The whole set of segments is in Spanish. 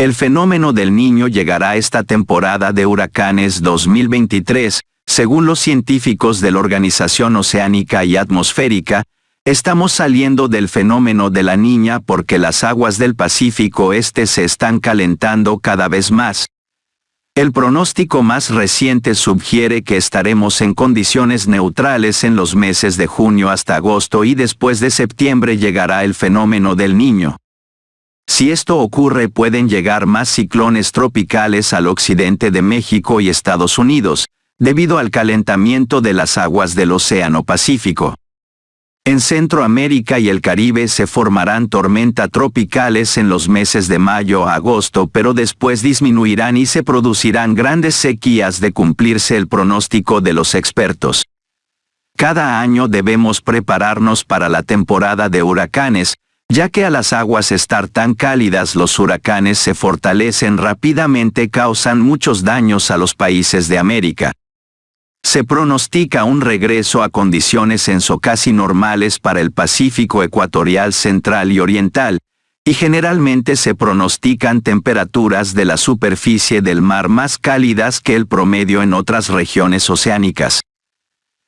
El fenómeno del niño llegará esta temporada de huracanes 2023, según los científicos de la Organización Oceánica y Atmosférica, estamos saliendo del fenómeno de la niña porque las aguas del Pacífico Este se están calentando cada vez más. El pronóstico más reciente sugiere que estaremos en condiciones neutrales en los meses de junio hasta agosto y después de septiembre llegará el fenómeno del niño. Si esto ocurre pueden llegar más ciclones tropicales al occidente de México y Estados Unidos, debido al calentamiento de las aguas del Océano Pacífico. En Centroamérica y el Caribe se formarán tormentas tropicales en los meses de mayo a agosto, pero después disminuirán y se producirán grandes sequías de cumplirse el pronóstico de los expertos. Cada año debemos prepararnos para la temporada de huracanes, ya que a las aguas estar tan cálidas los huracanes se fortalecen rápidamente causan muchos daños a los países de América. Se pronostica un regreso a condiciones enso casi normales para el Pacífico ecuatorial central y oriental, y generalmente se pronostican temperaturas de la superficie del mar más cálidas que el promedio en otras regiones oceánicas.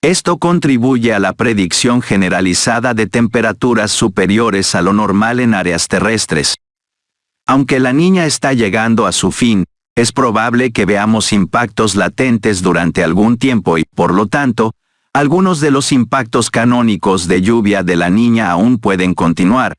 Esto contribuye a la predicción generalizada de temperaturas superiores a lo normal en áreas terrestres. Aunque la niña está llegando a su fin, es probable que veamos impactos latentes durante algún tiempo y, por lo tanto, algunos de los impactos canónicos de lluvia de la niña aún pueden continuar.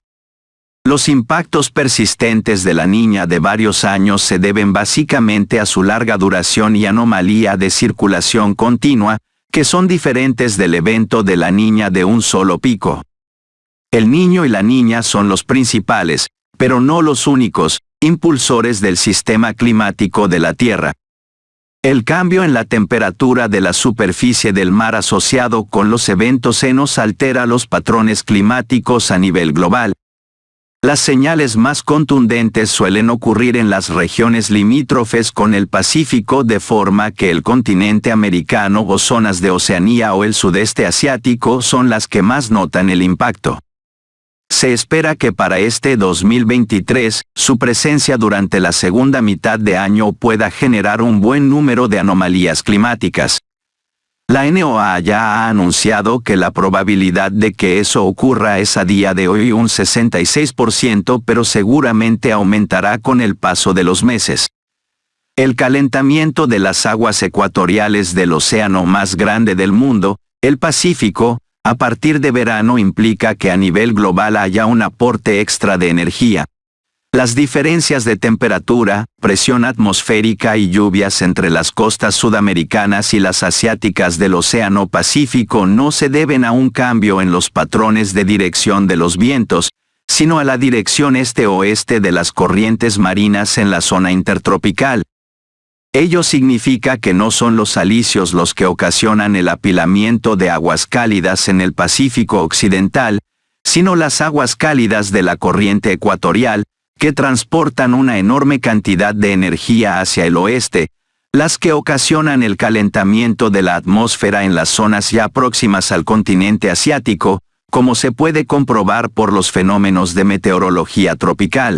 Los impactos persistentes de la niña de varios años se deben básicamente a su larga duración y anomalía de circulación continua, que son diferentes del evento de la niña de un solo pico. El niño y la niña son los principales, pero no los únicos, impulsores del sistema climático de la Tierra. El cambio en la temperatura de la superficie del mar asociado con los eventos senos altera los patrones climáticos a nivel global. Las señales más contundentes suelen ocurrir en las regiones limítrofes con el Pacífico de forma que el continente americano o zonas de Oceanía o el sudeste asiático son las que más notan el impacto. Se espera que para este 2023, su presencia durante la segunda mitad de año pueda generar un buen número de anomalías climáticas. La NOAA ya ha anunciado que la probabilidad de que eso ocurra es a día de hoy un 66%, pero seguramente aumentará con el paso de los meses. El calentamiento de las aguas ecuatoriales del océano más grande del mundo, el Pacífico, a partir de verano implica que a nivel global haya un aporte extra de energía. Las diferencias de temperatura, presión atmosférica y lluvias entre las costas sudamericanas y las asiáticas del Océano Pacífico no se deben a un cambio en los patrones de dirección de los vientos, sino a la dirección este-oeste de las corrientes marinas en la zona intertropical. Ello significa que no son los alisios los que ocasionan el apilamiento de aguas cálidas en el Pacífico Occidental, sino las aguas cálidas de la corriente ecuatorial, que transportan una enorme cantidad de energía hacia el oeste, las que ocasionan el calentamiento de la atmósfera en las zonas ya próximas al continente asiático, como se puede comprobar por los fenómenos de meteorología tropical.